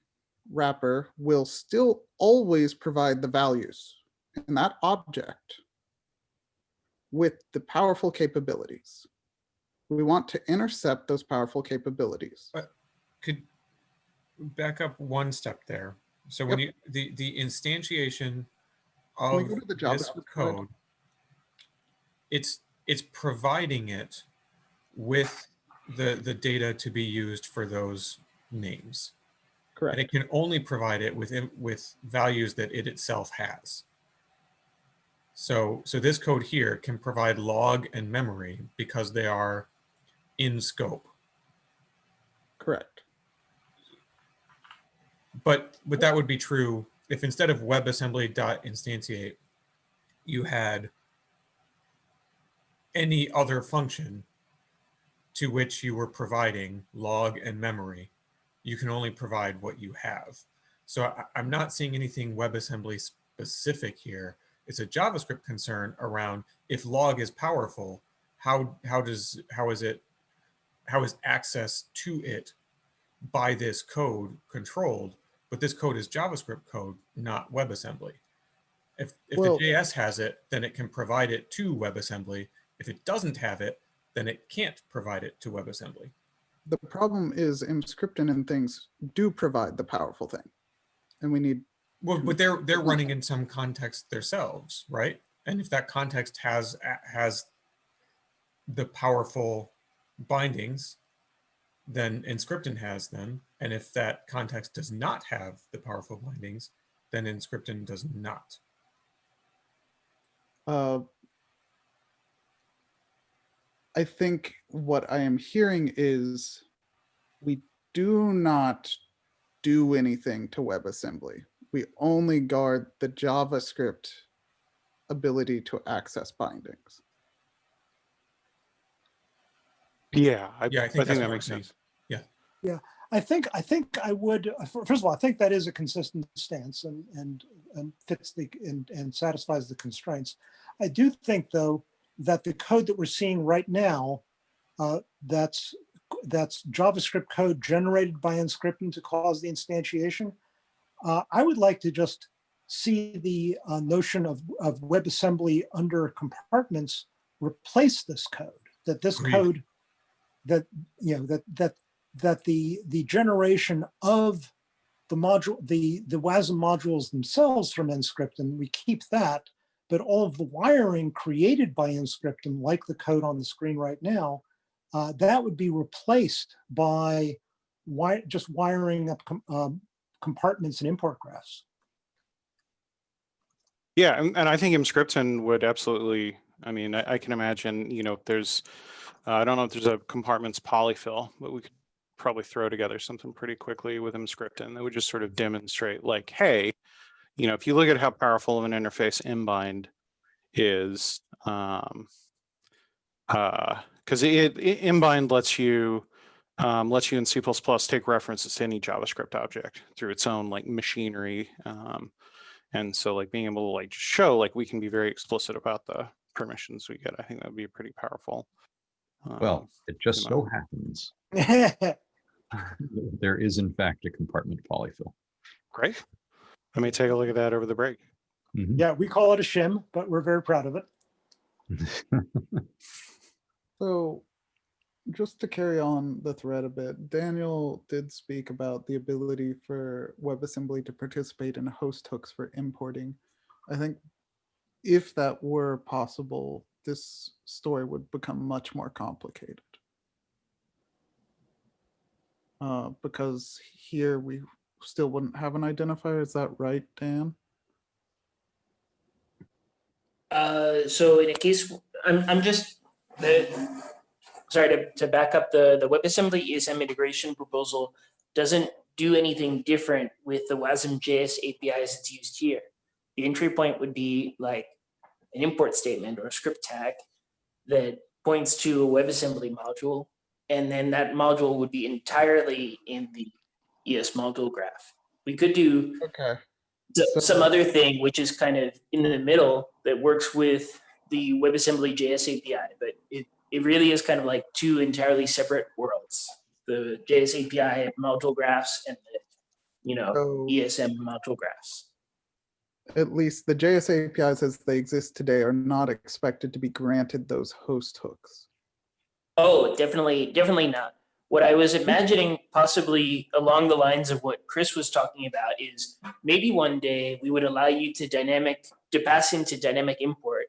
wrapper will still always provide the values in that object with the powerful capabilities. We want to intercept those powerful capabilities. could back up one step there. So when you, the, the instantiation of go to the this JavaScript code? code, it's, it's providing it with the, the data to be used for those names. Correct. And it can only provide it with, with values that it itself has. So, so this code here can provide log and memory because they are in scope. Correct. But but that would be true if instead of WebAssembly.instantiate, you had any other function to which you were providing log and memory, you can only provide what you have. So I, I'm not seeing anything WebAssembly specific here. It's a JavaScript concern around if log is powerful, how how does how is it how is access to it by this code controlled? But this code is JavaScript code, not WebAssembly. If if Well- the JS has it, then it can provide it to WebAssembly. If it doesn't have it, then it can't provide it to WebAssembly. The problem is Emscripten and things do provide the powerful thing. And we need, Well, but they're they're running in some context themselves, right? And if that context has has the powerful bindings, then Emscripten has them. And if that context does not have the powerful bindings, then Emscripten does not. uh, I think what I am hearing is we do not do anything to WebAssembly. We only guard the JavaScript ability to access bindings. Yeah, I, Yeah, I I think think, that makes we're Yeah. sense. I think, I think I would, uh, first of all, I think that is a consistent stance and, and, and fits the, and, and satisfies the constraints. I do think, though, that the code that we're seeing right now, uh, that's, that's JavaScript code generated by Emscripten to cause the instantiation. Uh, I would like to just see the uh, notion of, of WebAssembly under compartments replace this code, that this code, that, you know, that, that that the the generation of the module the the WASM modules themselves from Emscripten we keep that but all of the wiring created by Emscripten like the code on the screen right now uh, that would be replaced by wi just wiring up com um, compartments and import graphs. Yeah, and, and I think Emscripten would absolutely, I mean, I, I can imagine, you know, there's, uh, I don't know if there's a compartments polyfill, but we could probably throw together something pretty quickly with Emscripten that would just sort of demonstrate like, hey, you know, if you look at how powerful of an interface embind is, um, uh, because it, it embind lets you um, lets you in C++ take references to any JavaScript object through its own like machinery. Um, and so like being able to like just show like we can be very explicit about the permissions we get. I think that would be pretty powerful. Well, Um, it just so know. happens there is in fact a compartment polyfill. great. Let me take a look at that over the break. Mhm. yeah we call it a shim but we're very proud of it So just to carry on the thread a bit, Daniel did speak about the ability for WebAssembly to participate in host hooks for importing. I think if that were possible, this story would become much more complicated. Uh, because here we still wouldn't have an identifier. Is that right, Dan? Uh, so in a case, I'm, I'm just, the, sorry to, to back up, the, the WebAssembly ESM integration proposal doesn't do anything different with the WASM JS APIs that's used here. The entry point would be like an import statement or a script tag that points to a WebAssembly module. And then that module would be entirely in the ES module graph. We could do Okay. so- So- some other thing which is kind of in the middle that works with the WebAssembly JS API, but it, it really is kind of like two entirely separate worlds. The JS API module graphs and the, you know, So ESM module graphs. at least the JS APIs as they exist today are not expected to be granted those host hooks. Oh, definitely, definitely not. What I was hmm. imagining possibly along the lines of what Chris was talking about is maybe one day we would allow you to dynamic, to pass into dynamic import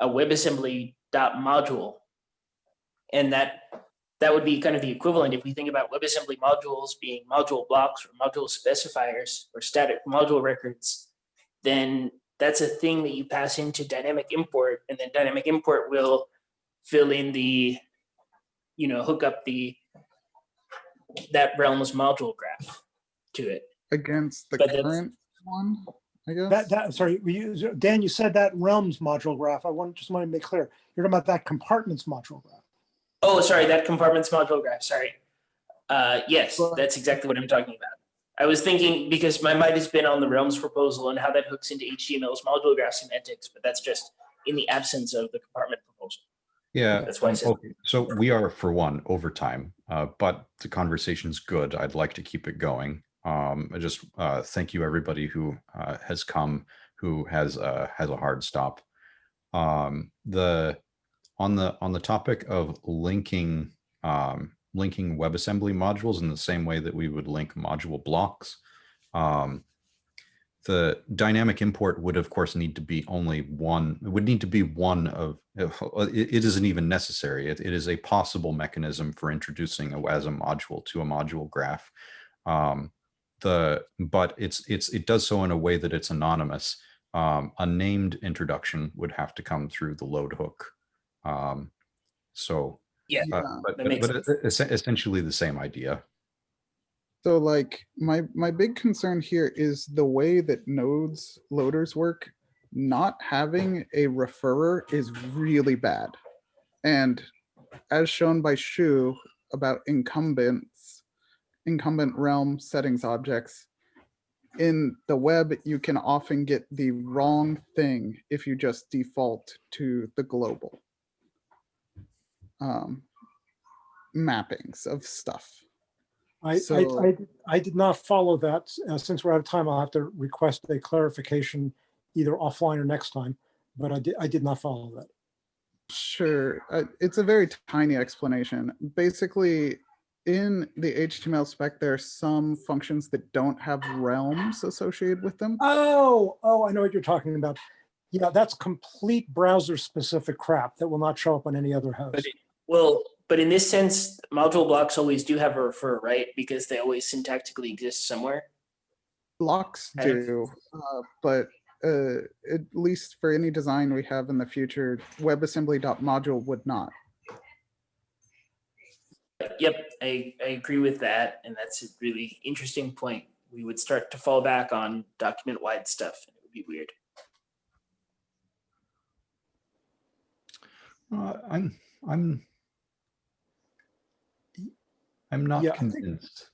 a WebAssembly dot module. And that, that would be kind of the equivalent if we think about WebAssembly modules being module blocks or module specifiers or static module records, then that's a thing that you pass into dynamic import and then dynamic import will fill in the you know, hook up the that realm's module graph to it. Against the But current one, I guess. That, that, sorry, we use- Dan, you said that realms module graph. I want, just want to make clear. You're talking about that compartments module graph. Oh, sorry, that compartments module graph, sorry. Uh, yes, that's exactly what I'm talking about. I was thinking, because my mind has been on the Realms proposal and how that hooks into HTML's module graph semantics, but that's just in the absence of the compartment proposal. Yeah. That's why I said- okay, So we are for one overtime, uh, but the conversation's good. I'd like to keep it going. Um, I just, uh, thank you everybody who, uh, has come, who has, uh, has a hard stop. Um, the, on the, on the topic of linking, um, linking WebAssembly modules in the same way that we would link module blocks. Um, the dynamic import would of course need to be only one, it would need to be one of, it, it isn't even necessary. It, it is a possible mechanism for introducing a WASM module to a module graph. Um, the, but it's, it's, it does so in a way that it's anonymous. Um, a named introduction would have to come through the load hook. Um, so, Yeah, uh, but, but essentially the same idea. So like my my big concern here is the way that nodes loaders work. Not having a referrer is really bad. And as shown by Shu about incumbents, incumbent realm settings objects, in the web, you can often get the wrong thing if you just default to the global um, mappings of stuff. I, So- I, I, I did not follow that. Uh, Since we're out of time, I'll have to request a clarification either offline or next time, but I did, I did not follow that. Sure, uh, it's a very tiny explanation. Basically, in the HTML spec, there are some functions that don't have realms associated with them. Oh, oh, I know what you're talking about. Yeah, that's complete browser specific crap that will not show up on any other host. But it- well, but in this sense, module blocks always do have a refer, right? Because they always syntactically exist somewhere. Blocks do, uh, but uh, at least for any design we have in the future, WebAssembly.module would not. Yep, I, I agree with that. And that's a really interesting point. We would start to fall back on document wide stuff. and It would be weird. Uh, I'm, I'm, I'm not Yeah, I think- convinced.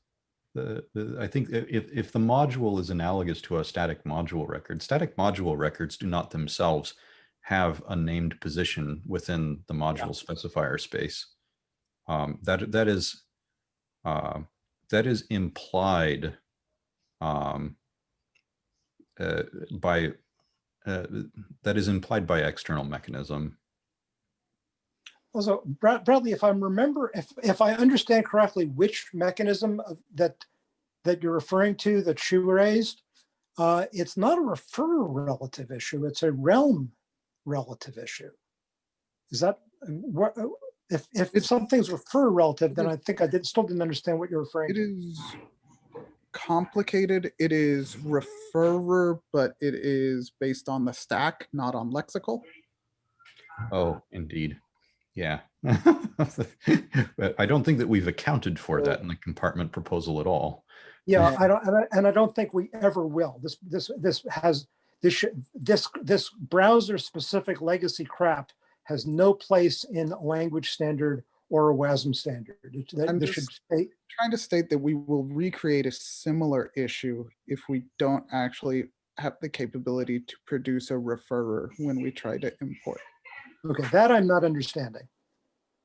The, the, I think if, if the module is analogous to a static module record, static module records do not themselves have a named position within the module specifier space. Um, that, that is, uh, that is implied um, uh, by, uh, that is implied by external mechanism. Also, Brad- Bradley, if I remember, if, if I understand correctly, which mechanism of- that, that you're referring to that Shu raised, uh, it's not a refer relative issue, it's a realm relative issue. Is that, what, if, if It's- something's refer relative, then I think I did, still didn't understand what you're referring It to. is complicated. It is referrer, but it is based on the stack, not on lexical. Oh, indeed. Yeah. But I don't think that we've accounted for that in the compartment proposal at all. Yeah, Yeah. I don't, and I, and I don't think we ever will. This, this, this has, this this, this browser specific legacy crap has no place in a language standard or a WASM standard. That- I'm This should just- stay, trying to state that we will recreate a similar issue if we don't actually have the capability to produce a referrer when we try to import. Okay, that I'm not understanding.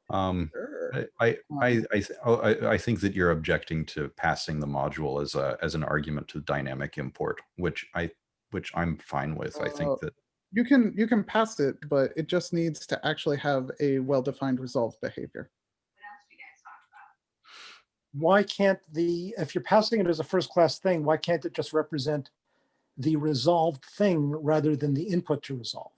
Um, Sure. I, I, I, I, oh, I, I think that you're objecting to passing the module as a, as an argument to dynamic import, which I, which I'm fine with. I Uh, think that, You can, you can pass it, but it just needs to actually have a well-defined resolve behavior. What else do you guys talk about? Why can't the, if you're passing it as a first class thing, why can't it just represent the resolved thing rather than the input to resolve?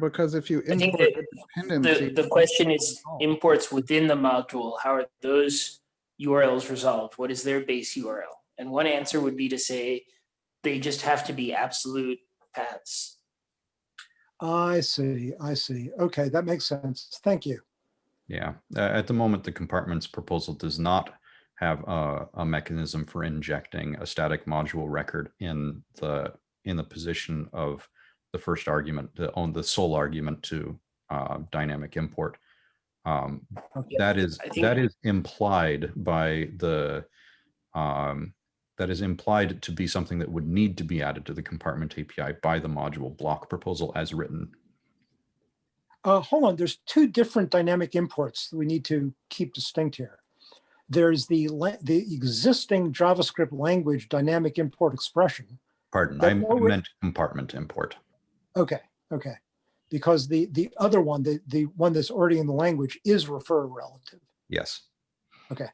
Because if you I think import dependency. The, the question is imports within the module. How are those URLs resolved? What is their base URL? And one answer would be to say they just have to be absolute paths. I see, I see. Okay, that makes sense. Thank you. yeah, uh, at the moment, the compartments proposal does not have a, a mechanism for injecting a static module record in the, in the position of the first argument, the on the sole argument to uh, dynamic import. Um, Okay. That is that is implied by the um, that is implied to be something that would need to be added to the compartment API by the module block proposal as written. Uh, hold on, there's two different dynamic imports that we need to keep distinct here. There's the, the existing JavaScript language dynamic import expression. Pardon, I already- meant compartment import. Okay, okay. Because the, the other one, the, the one that's already in the language is refer relative. Yes. Okay.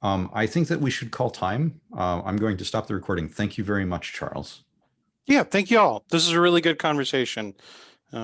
Um, I think that we should call time. Uh, I'm going to stop the recording. Thank you very much, Charles. Yeah, thank you all. This is a really good conversation. Um,